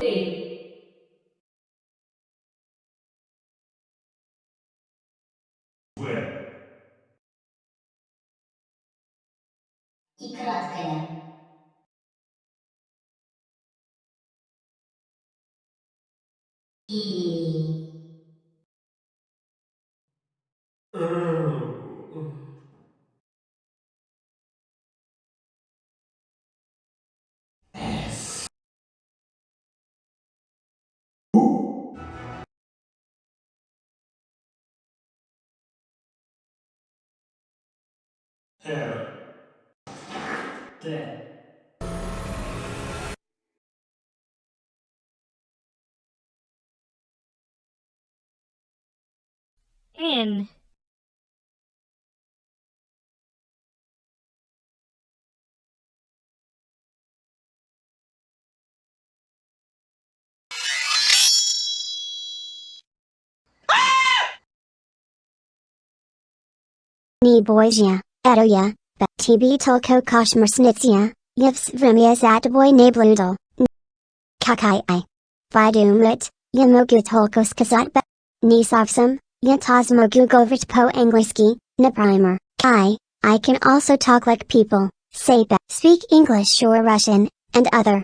три В. И краткое. И... krótkie. I. in Ni edoja, bet tb tolko koshmersnitsia, yvs vrimias atboy nabludel. Kakai i. Vidumrit, yamogu tolkos kazat bet. Nisovsum, yatosmogu govit po angliski, na primer. I, I can also talk like people, say speak English or Russian, and other.